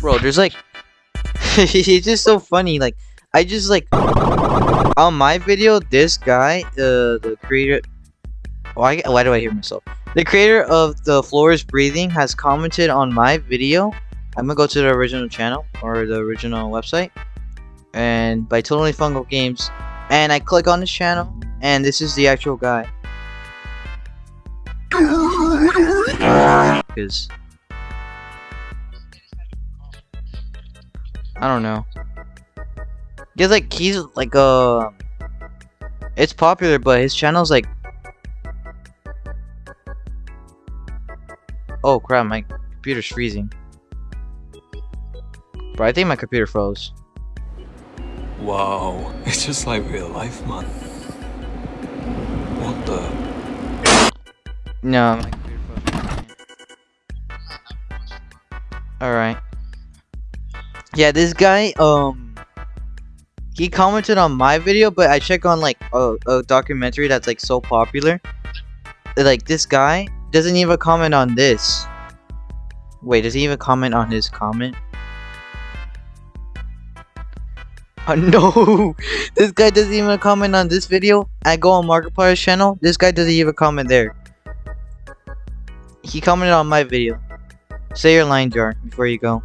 Bro, there's like it's just so funny. Like I just like on my video, this guy, uh, the creator. Why? Why do I hear myself? The creator of the floor is breathing has commented on my video. I'm gonna go to the original channel or the original website, and by Totally Fungal Games, and I click on this channel, and this is the actual guy. Because I don't know. He's like he's like uh it's popular but his channel's like Oh crap, my computer's freezing. Bro, I think my computer froze. Wow, it's just like real life, man. What the? No, my computer froze. Alright. Yeah, this guy, um he commented on my video, but I check on like a, a documentary that's like so popular. Like this guy doesn't even comment on this. Wait, does he even comment on his comment? Oh no! This guy doesn't even comment on this video. I go on Markiplier's channel. This guy doesn't even comment there. He commented on my video. Say your line, Jar, before you go.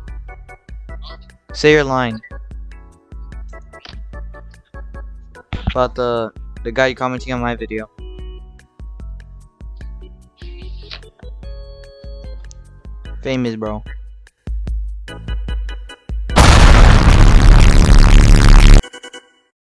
Say your line. About the the guy commenting on my video. Famous, bro.